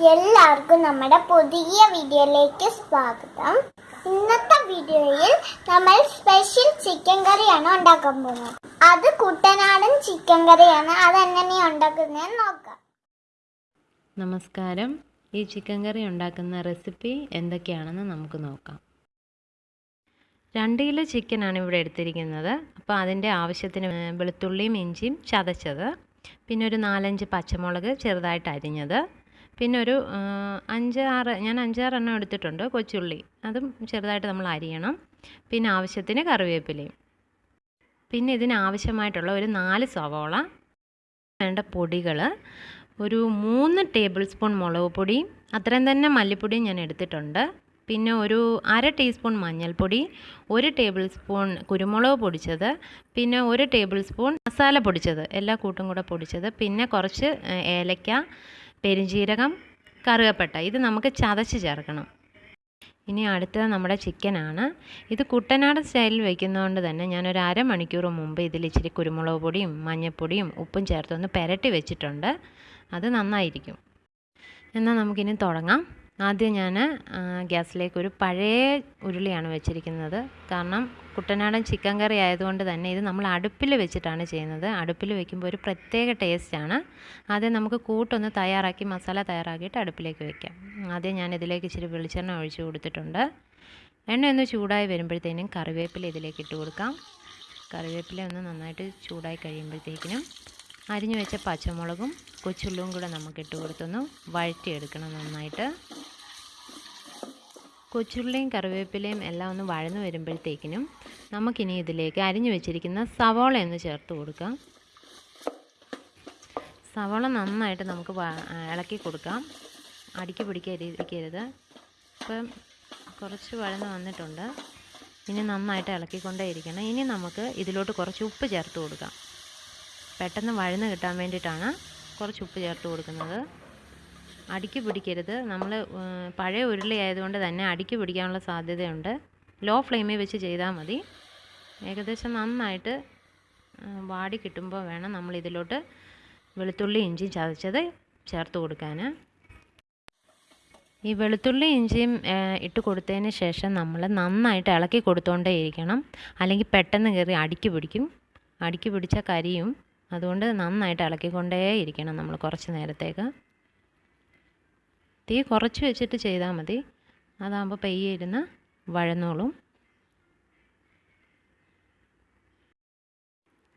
എല്ലാവർക്കും നമ്മുടെ പുതിയ വീഡിയോയിലേക്ക് സ്വാഗതം. ഇന്നത്തെ വീഡിയോയിൽ നമ്മൾ സ്പെഷ്യൽ ചിക്കൻ കറിയാണ് ഉണ്ടാക്കാൻ പോകുന്നത്. അത് കുട്ടനാടൻ ചിക്കൻ കറിയാണ് അതെങ്ങനെയാണ് ഉണ്ടാക്കുന്നതെന്ന് നോക്കാം. നമസ്കാരം. ഈ ചിക്കൻ കറി ഉണ്ടാക്കുന്ന റെസിപ്പി എന്തൊക്കെയാണെന്ന് നമുക്ക് നോക്കാം. രണ്ട് കിലോ ചിക്കനാണ് ഇവിടെ എടുത്തിരിക്കുന്നത്. അപ്പോൾ അതിന്റെ ആവശ്യത്തിന് വെളുത്തുള്ളിയും ഇഞ്ചിയും ചതച്ചത്. പിന്നെ ഒരു നാലഞ്ച് പച്ചമുളക് ചെറുതായിട്ട് അരിഞ്ഞത്. പിന്നെ ഒരു അഞ്ചാറ് ഞാൻ അഞ്ചാറെണ്ണം എടുത്തിട്ടുണ്ട് കൊച്ചുള്ളി. അതും ചെറുതായിട്ട് നമ്മൾ അരിയണം. പിന്നെ ആവശ്യത്തിന് കറിവേപ്പിലയും. പിന്നെ ഇതിന് ആവശ്യമായിട്ടുള്ള ഒരു നാല് സവോള വേണ്ട പൊടികൾ ഒരു മൂന്ന് ടേബിൾ സ്പൂൺ മുളക് പൊടി അത്രയും തന്നെ മല്ലിപ്പൊടിയും ഞാൻ എടുത്തിട്ടുണ്ട്. പിന്നെ ഒരു അര ടീസ്പൂൺ മഞ്ഞൾപ്പൊടി ഒരു ടേബിൾ സ്പൂൺ കുരുമുളക് പൊടിച്ചത് പിന്നെ ഒരു ടേബിൾ സ്പൂൺ മസാല പൊടിച്ചത് എല്ലാ കൂട്ടും കൂടെ പൊടിച്ചത്. പിന്നെ കുറച്ച് ഏലക്ക പെരുംജീരകം കറുകപ്പട്ട ഇത് നമുക്ക് ചതച്ച് ചേർക്കണം. ഇനി അടുത്തത് നമ്മുടെ ചിക്കനാണ്. ഇത് കുട്ടനാടൻ സ്റ്റൈലിൽ വയ്ക്കുന്നതുകൊണ്ട് തന്നെ ഞാനൊരു അരമണിക്കൂർ മുമ്പ് ഇതിൽ ഇച്ചിരി കുരുമുളക് പൊടിയും മഞ്ഞൾപ്പൊടിയും ഉപ്പും ചേർത്തൊന്ന് പുരട്ടി വെച്ചിട്ടുണ്ട്. അത് നന്നായിരിക്കും. എന്നാൽ നമുക്കിനി തുടങ്ങാം. ആദ്യം ഞാൻ ഗ്യാസിലേക്ക് ഒരു പഴയ ഉരുളിയാണ് വെച്ചിരിക്കുന്നത്. കാരണം കുട്ടനാടൻ ചിക്കൻ കറി ആയതുകൊണ്ട് തന്നെ ഇത് നമ്മൾ അടുപ്പിൽ വെച്ചിട്ടാണ് ചെയ്യുന്നത്. അടുപ്പിൽ വെക്കുമ്പോൾ ഒരു പ്രത്യേക ടേസ്റ്റാണ് ആദ്യം നമുക്ക് കൂട്ടൊന്ന് തയ്യാറാക്കി മസാല തയ്യാറാക്കിയിട്ട് അടുപ്പിലേക്ക് വെക്കാം. ആദ്യം ഞാൻ ഇതിലേക്ക് ഇച്ചിരി വെളിച്ചെണ്ണ ഒഴിച്ച് കൊടുത്തിട്ടുണ്ട്. എണ്ണ ഒന്ന് ചൂടായി വരുമ്പോഴത്തേനും കറിവേപ്പില ഇതിലേക്ക് ഇട്ട് കൊടുക്കാം. കറിവേപ്പില ഒന്ന് നന്നായിട്ട് ചൂടായി കഴിയുമ്പോഴത്തേക്കിനും അരിഞ്ഞു വെച്ച പച്ചമുളകും കൊച്ചുള്ളിയും കൂടെ നമുക്ക് ഇട്ട് കൊടുത്തൊന്ന് വഴറ്റിയെടുക്കണം നന്നായിട്ട്. കൊച്ചുള്ളിയും കറിവേപ്പിലയും എല്ലാം ഒന്ന് വഴന്നു വരുമ്പോഴത്തേക്കിനും നമുക്കിനി ഇതിലേക്ക് അരിഞ്ഞു വെച്ചിരിക്കുന്ന സവോള ഒന്ന് ചേർത്ത് കൊടുക്കാം. സവോള നന്നായിട്ട് നമുക്ക് ഇളക്കി കൊടുക്കാം. അടിക്ക് പിടിക്കാതിരിക്കരുത് ഇപ്പം കുറച്ച് വഴന്ന് വന്നിട്ടുണ്ട്. ഇനി നന്നായിട്ട് ഇളക്കിക്കൊണ്ടേ ഇരിക്കണം. ഇനി നമുക്ക് ഇതിലോട്ട് കുറച്ച് ഉപ്പ് ചേർത്ത് കൊടുക്കാം. പെട്ടെന്ന് വഴന്ന് കിട്ടാൻ വേണ്ടിയിട്ടാണ് കുറച്ച് ഉപ്പ് ചേർത്ത് കൊടുക്കുന്നത്. അടിക്ക് പിടിക്കരുത്. നമ്മൾ പഴയ ഉരുളി ആയതുകൊണ്ട് തന്നെ അടിക്ക് പിടിക്കാനുള്ള സാധ്യതയുണ്ട്. ലോ ഫ്ലെയിമിൽ വെച്ച് ചെയ്താൽ മതി. ഏകദേശം നന്നായിട്ട് വാടി കിട്ടുമ്പോൾ വേണം നമ്മൾ ഇതിലോട്ട് വെളുത്തുള്ളി ഇഞ്ചി ചതച്ചത് ചേർത്ത് കൊടുക്കാൻ ഈ വെളുത്തുള്ളി ഇഞ്ചിയും ഇട്ട് കൊടുത്തതിന് ശേഷം നമ്മൾ നന്നായിട്ട് ഇളക്കി കൊടുത്തോണ്ടേ ഇരിക്കണം. അല്ലെങ്കിൽ പെട്ടെന്ന് കയറി അടിക്ക് പിടിക്കും. അടിക്ക് പിടിച്ച കരിയും അതുകൊണ്ട് നന്നായിട്ട് ഇളക്കിക്കൊണ്ടേ ഇരിക്കണം നമ്മൾ കുറച്ച് നേരത്തേക്ക്. തീ കുറച്ച് വെച്ചിട്ട് ചെയ്താൽ മതി. അതാകുമ്പോൾ പെയ്യെ ഇരുന്ന് വഴന്നോളും.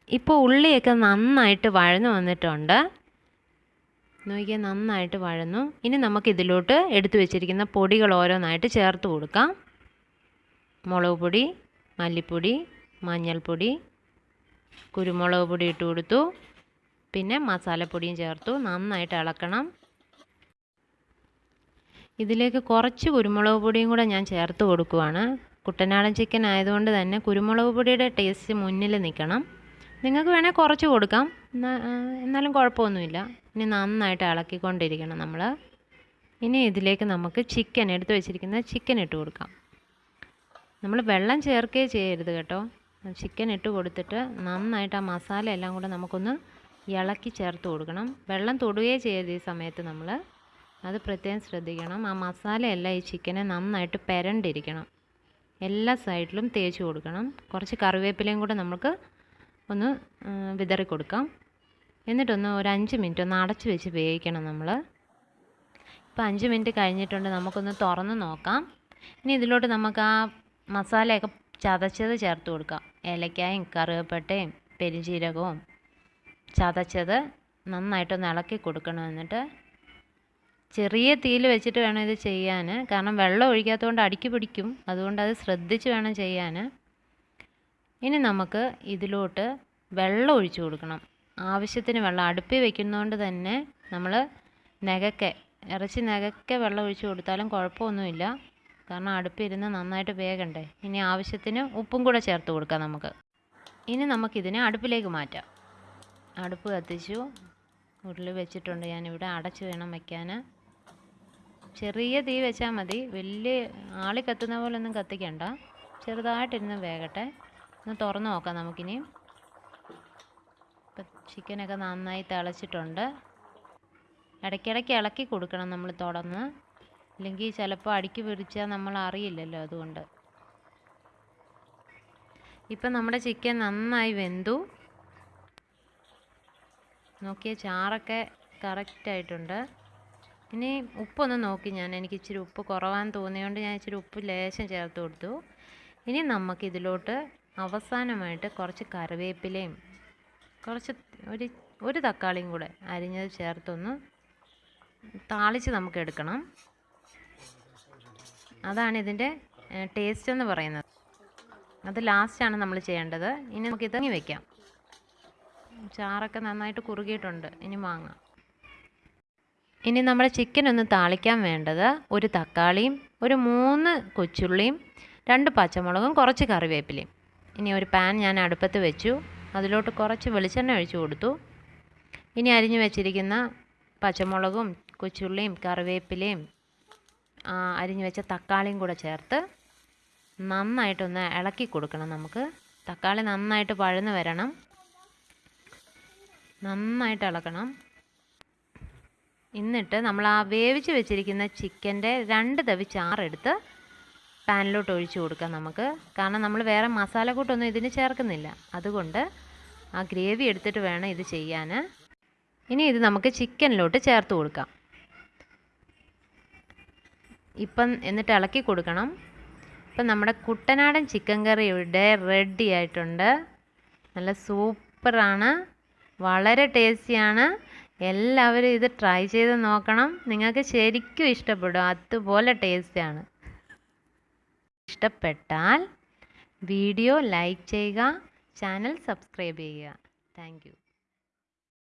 ഇപ്പോൾ ഉള്ളിയൊക്കെ നന്നായിട്ട് വഴന്നു വന്നിട്ടുണ്ട്. നോക്കിയാൽ നന്നായിട്ട് വഴന്നു. ഇനി നമുക്ക് ഇതിലോട്ട് എടുത്തു വെച്ചിരിക്കുന്ന പൊടികൾ ഓരോന്നായിട്ട് ചേർത്ത് കൊടുക്കാം. മുളക് പൊടി മല്ലിപ്പൊടി മഞ്ഞൾപ്പൊടി കുരുമുളക് പൊടി ഇട്ട് കൊടുത്തു. പിന്നെ മസാലപ്പൊടിയും ചേർത്തു. നന്നായിട്ട് ഇളക്കണം. ഇതിലേക്ക് കുറച്ച് കുരുമുളക് പൊടിയും കൂടെ ഞാൻ ചേർത്ത് കൊടുക്കുവാണ്. കുട്ടനാടൻ ചിക്കൻ ആയതുകൊണ്ട് തന്നെ കുരുമുളക് പൊടിയുടെ ടേസ്റ്റ് മുന്നിൽ നിൽക്കണം. നിങ്ങൾക്ക് വേണേൽ കുറച്ച് കൊടുക്കാം. എന്നാലും കുഴപ്പമൊന്നുമില്ല. ഇനി നന്നായിട്ട് ഇളക്കിക്കൊണ്ടിരിക്കണം നമ്മൾ ഇനി ഇതിലേക്ക് നമുക്ക് ചിക്കൻ എടുത്ത് വെച്ചിരിക്കുന്ന ചിക്കൻ ഇട്ട് കൊടുക്കാം. നമ്മൾ വെള്ളം ചേർക്കുകയേ ചെയ്യരുത് കേട്ടോ. ചിക്കൻ ഇട്ട് കൊടുത്തിട്ട് നന്നായിട്ട് ആ മസാല എല്ലാം കൂടെ നമുക്കൊന്ന് ഇളക്കി ചേർത്ത് കൊടുക്കണം. വെള്ളം തൊടുകയേ ചെയ്യരുത് ഈ സമയത്ത് നമ്മൾ അത് പ്രത്യേകം ശ്രദ്ധിക്കണം. ആ മസാലയെല്ലാം ഈ ചിക്കനെ നന്നായിട്ട് പെരണ്ടിരിക്കണം. എല്ലാ സൈഡിലും തേച്ച് കൊടുക്കണം. കുറച്ച് കറിവേപ്പിലയും കൂടെ നമുക്ക് ഒന്ന് വിതറി കൊടുക്കാം. എന്നിട്ടൊന്ന് ഒരു അഞ്ച് മിനിറ്റ് ഒന്ന് അടച്ച് വെച്ച് വേവിക്കണം നമ്മൾ ഇപ്പോൾ അഞ്ച് മിനിറ്റ് കഴിഞ്ഞിട്ടുണ്ട്. നമുക്കൊന്ന് തുറന്ന് നോക്കാം. ഇനി ഇതിലോട്ട് നമുക്ക് ആ മസാലയൊക്കെ ചതച്ചത് ചേർത്ത് കൊടുക്കാം. ഏലക്കായും കറുവപ്പട്ടയും പെരുംജീരകവും ചതച്ചത് നന്നായിട്ടൊന്ന് ഇളക്കി കൊടുക്കണം എന്നിട്ട് ചെറിയ തീയിൽ വെച്ചിട്ട് വേണം ഇത് ചെയ്യാൻ. കാരണം വെള്ളം ഒഴിക്കാത്തതുകൊണ്ട് അടുക്കി പിടിക്കും. അതുകൊണ്ട് അത് ശ്രദ്ധിച്ച് വേണം ചെയ്യാൻ. ഇനി നമുക്ക് ഇതിലോട്ട് വെള്ളം ഒഴിച്ചു കൊടുക്കണം. ആവശ്യത്തിന് വെള്ളം. അടുപ്പിൽ വെക്കുന്നതുകൊണ്ട് തന്നെ നമ്മൾ നകക്കെ ഇറച്ചി നകക്കെ വെള്ളം ഒഴിച്ചു കൊടുത്താലും കുഴപ്പമൊന്നുമില്ല. കാരണം അടുപ്പിരുന്ന് നന്നായിട്ട് വേഗണ്ടേ ഇനി ആവശ്യത്തിന് ഉപ്പും കൂടെ ചേർത്ത് കൊടുക്കാം നമുക്ക്. ഇനി നമുക്കിതിനെ അടുപ്പിലേക്ക് മാറ്റാം. അടുപ്പ് കത്തിച്ചു. ഉരുളി വെച്ചിട്ടുണ്ട് ഞാനിവിടെ. അടച്ച് വേണം വയ്ക്കാൻ ചെറിയ തീ വെച്ചാൽ മതി. വലിയ ആളി കത്തുന്ന പോലെ ഒന്നും കത്തിക്കണ്ട. ചെറുതായിട്ടിരുന്ന് വേകട്ടെ. ഒന്ന് തുറന്ന് നോക്കാം നമുക്കിനി. ഇപ്പം ചിക്കനൊക്കെ നന്നായി തിളച്ചിട്ടുണ്ട്. ഇടയ്ക്കിടയ്ക്ക് ഇളക്കി കൊടുക്കണം നമ്മൾ തുടർന്ന്. അല്ലെങ്കിൽ ചിലപ്പോൾ അടിക്ക് പിടിച്ചാൽ നമ്മൾ അറിയില്ലല്ലോ അതുകൊണ്ട്. ഇപ്പം നമ്മുടെ ചിക്കൻ നന്നായി വെന്തു. നോക്കിയ ചാറൊക്കെ കറക്റ്റായിട്ടുണ്ട് ഇനി ഉപ്പൊന്ന് നോക്കി ഞാൻ. എനിക്ക് ഇച്ചിരി ഉപ്പ് കുറവാന്ന് തോന്നിയതുകൊണ്ട് ഞാൻ ഇച്ചിരി ഉപ്പ് ലേശം ചേർത്ത് കൊടുത്തു. ഇനി നമുക്ക് ഇതിലോട്ട് അവസാനമായിട്ട് കുറച്ച് കറിവേപ്പിലയും കുറച്ച് ഒരു ഒരു തക്കാളിയും കൂടെ അരിഞ്ഞത് ചേർത്തൊന്ന് താളിച്ച് നമുക്ക് എടുക്കണം. അതാണ് ഇതിന്റെ ടേസ്റ്റ് എന്ന് പറയുന്നത്. അത് ലാസ്റ്റാണ് നമ്മൾ ചെയ്യേണ്ടത്. ഇനി നമുക്ക് ഇതങ്ങി വയ്ക്കാം ചാറൊക്കെ നന്നായിട്ട് കുറുകിയിട്ടുണ്ട്. ഇനി വാങ്ങാം. ഇനി നമ്മൾ ചിക്കൻ ഒന്ന് താളിക്കാൻ വേണ്ടത് ഒരു തക്കാളിയും ഒരു മൂന്ന് കൊച്ചുള്ളിയും രണ്ട് പച്ചമുളകും കുറച്ച് കറിവേപ്പിലയും. ഇനി ഒരു പാൻ ഞാൻ അടുപ്പത്ത് വെച്ചു. അതിലോട്ട് കുറച്ച് വെളിച്ചെണ്ണ ഒഴിച്ചു കൊടുത്തു. ഇനി അരിഞ്ഞു വെച്ചിരിക്കുന്ന പച്ചമുളകും കൊച്ചുള്ളിയും കറിവേപ്പിലയും അരിഞ്ഞു വെച്ച തക്കാളിയും കൂടെ ചേർത്ത് നന്നായിട്ടൊന്ന് ഇളക്കി കൊടുക്കണം നമുക്ക്. തക്കാളി നന്നായിട്ട് പഴന്ന് വരണം. നന്നായിട്ട് ഇളക്കണം. എന്നിട്ട് നമ്മൾ ആ വേവിച്ച് വെച്ചിരിക്കുന്ന ചിക്കന്റെ രണ്ട് തവി ചാറെടുത്ത് പാനിലോട്ട് ഒഴിച്ചു കൊടുക്കാം നമുക്ക്. കാരണം നമ്മൾ വേറെ മസാല കൂട്ടൊന്നും ഇതിന് ചേർക്കുന്നില്ല. അതുകൊണ്ട് ആ ഗ്രേവി എടുത്തിട്ട് വേണം ഇത് ചെയ്യാൻ ഇനി ഇത് നമുക്ക് ചിക്കനിലോട്ട് ചേർത്ത് കൊടുക്കാം. ഇപ്പം എന്നിട്ട് ഇളക്കി കൊടുക്കണം. ഇപ്പം നമ്മുടെ കുട്ടനാടൻ ചിക്കൻ കറിയുടെ റെഡി ആയിട്ടുണ്ട്. നല്ല സൂപ്പറാണ്. വളരെ ടേസ്റ്റിയാണ്. എല്ലാവരും ഇത് ട്രൈ ചെയ്ത് നോക്കണം. നിങ്ങൾക്ക് ശരിക്കും ഇഷ്ടപ്പെടും. അതുപോലെ ടേസ്റ്റിയാണ് ഇഷ്ടപ്പെട്ടാൽ വീഡിയോ ലൈക്ക് ചെയ്യുക. ചാനൽ സബ്സ്ക്രൈബ് ചെയ്യുക. താങ്ക്